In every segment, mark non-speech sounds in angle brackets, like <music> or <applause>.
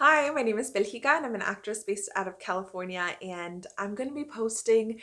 Hi, my name is Belgica and I'm an actress based out of California and I'm going to be posting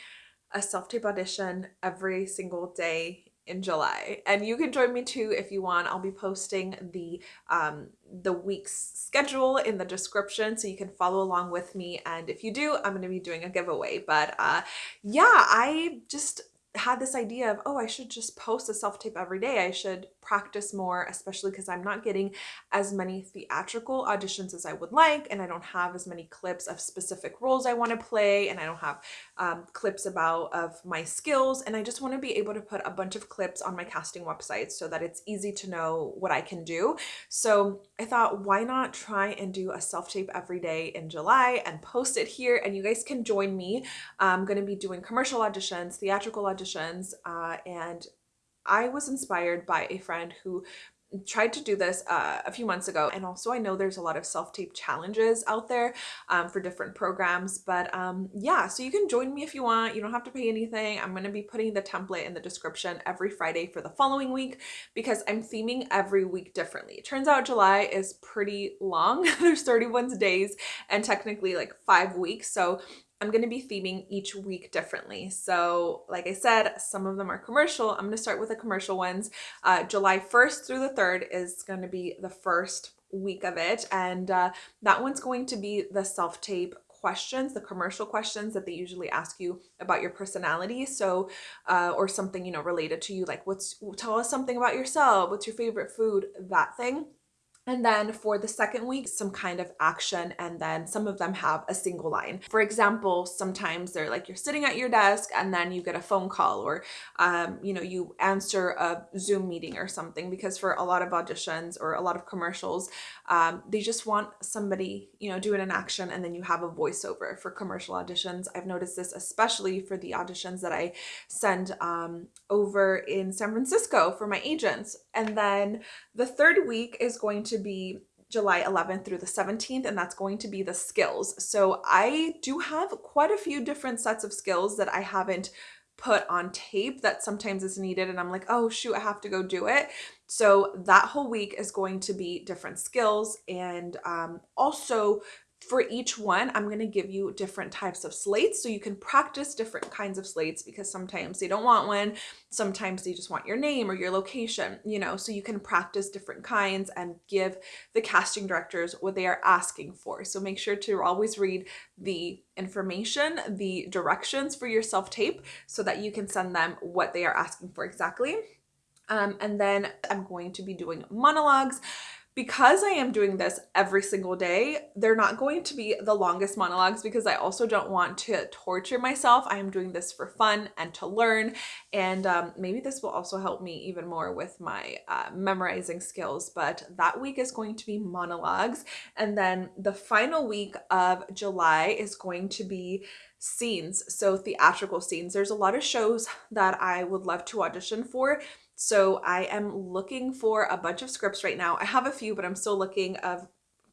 a self-tape audition every single day in July. And you can join me too if you want. I'll be posting the um, the week's schedule in the description so you can follow along with me. And if you do I'm going to be doing a giveaway. But uh, yeah I just had this idea of, oh, I should just post a self-tape every day. I should practice more, especially because I'm not getting as many theatrical auditions as I would like, and I don't have as many clips of specific roles I want to play, and I don't have um, clips about of my skills, and I just want to be able to put a bunch of clips on my casting website so that it's easy to know what I can do. So I thought, why not try and do a self-tape every day in July and post it here, and you guys can join me. I'm going to be doing commercial auditions, theatrical auditions, uh, and I was inspired by a friend who tried to do this uh, a few months ago. And also I know there's a lot of self-tape challenges out there um, for different programs but um, yeah so you can join me if you want. You don't have to pay anything. I'm going to be putting the template in the description every Friday for the following week because I'm theming every week differently. It turns out July is pretty long. <laughs> There's 31 days and technically like five weeks. So I'm going to be theming each week differently. So like I said, some of them are commercial. I'm going to start with the commercial ones. Uh, July 1st through the 3rd is going to be the first week of it. And uh, that one's going to be the self-tape questions, the commercial questions that they usually ask you about your personality. So, uh, or something, you know, related to you, like what's, tell us something about yourself. What's your favorite food? That thing. And then for the second week, some kind of action, and then some of them have a single line. For example, sometimes they're like you're sitting at your desk and then you get a phone call or, um, you know, you answer a Zoom meeting or something because for a lot of auditions or a lot of commercials, um, they just want somebody, you know, doing an action and then you have a voiceover for commercial auditions. I've noticed this especially for the auditions that I send um, over in San Francisco for my agents. And then the third week is going to be July 11th through the 17th, and that's going to be the skills. So I do have quite a few different sets of skills that I haven't put on tape that sometimes is needed and I'm like, oh shoot, I have to go do it. So that whole week is going to be different skills and um, also for each one, I'm going to give you different types of slates so you can practice different kinds of slates because sometimes they don't want one. Sometimes they just want your name or your location, you know, so you can practice different kinds and give the casting directors what they are asking for. So make sure to always read the information, the directions for your self-tape so that you can send them what they are asking for exactly. Um, and then I'm going to be doing monologues because I am doing this every single day, they're not going to be the longest monologues because I also don't want to torture myself. I am doing this for fun and to learn. And um, maybe this will also help me even more with my uh, memorizing skills. But that week is going to be monologues. And then the final week of July is going to be scenes. So theatrical scenes. There's a lot of shows that I would love to audition for so I am looking for a bunch of scripts right now. I have a few, but I'm still looking of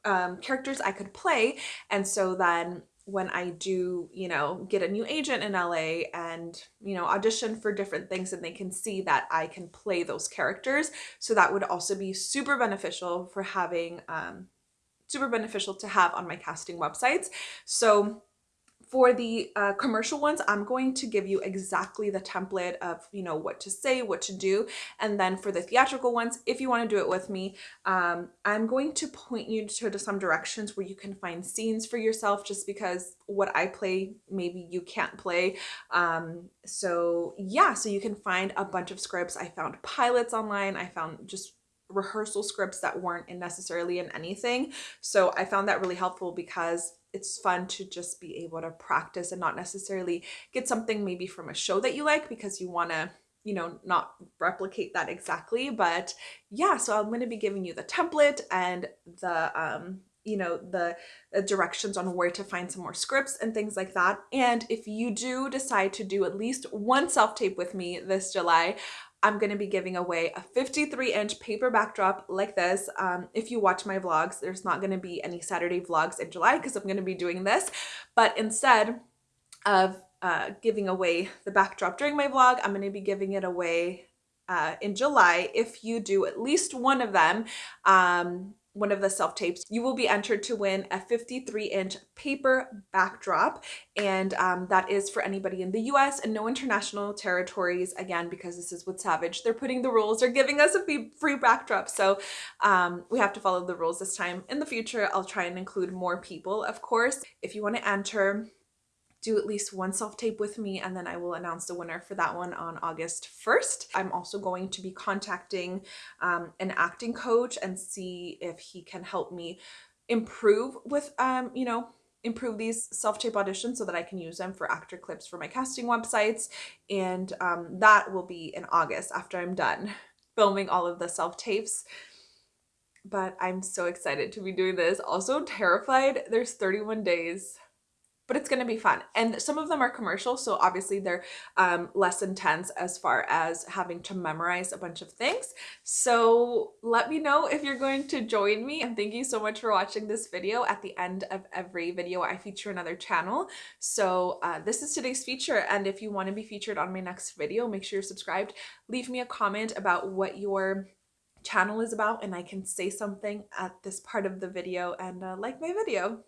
um, characters I could play. And so then when I do, you know, get a new agent in LA and, you know, audition for different things and they can see that I can play those characters. So that would also be super beneficial for having, um, super beneficial to have on my casting websites. So for the uh, commercial ones, I'm going to give you exactly the template of, you know, what to say, what to do. And then for the theatrical ones, if you want to do it with me, um, I'm going to point you to, to some directions where you can find scenes for yourself just because what I play, maybe you can't play. Um, so yeah, so you can find a bunch of scripts. I found pilots online. I found just rehearsal scripts that weren't necessarily in anything. So I found that really helpful because it's fun to just be able to practice and not necessarily get something maybe from a show that you like because you want to you know not replicate that exactly but yeah so i'm going to be giving you the template and the um you know the, the, directions on where to find some more scripts and things like that and if you do decide to do at least one self-tape with me this july I'm going to be giving away a 53 inch paper backdrop like this. Um, if you watch my vlogs, there's not going to be any Saturday vlogs in July because I'm going to be doing this. But instead of uh, giving away the backdrop during my vlog, I'm going to be giving it away uh, in July if you do at least one of them um, one of the self-tapes, you will be entered to win a 53 inch paper backdrop. And um, that is for anybody in the US and no international territories. Again, because this is with Savage, they're putting the rules, they're giving us a free backdrop. So um, we have to follow the rules this time. In the future, I'll try and include more people, of course. If you want to enter, do at least one self-tape with me and then I will announce the winner for that one on August 1st. I'm also going to be contacting um, an acting coach and see if he can help me improve with, um, you know, improve these self-tape auditions so that I can use them for actor clips for my casting websites. And um, that will be in August after I'm done <laughs> filming all of the self-tapes but I'm so excited to be doing this. Also terrified. There's 31 days but it's going to be fun. And some of them are commercial, so obviously they're um, less intense as far as having to memorize a bunch of things. So let me know if you're going to join me. And thank you so much for watching this video. At the end of every video, I feature another channel. So uh, this is today's feature. And if you want to be featured on my next video, make sure you're subscribed. Leave me a comment about what your channel is about and I can say something at this part of the video and uh, like my video.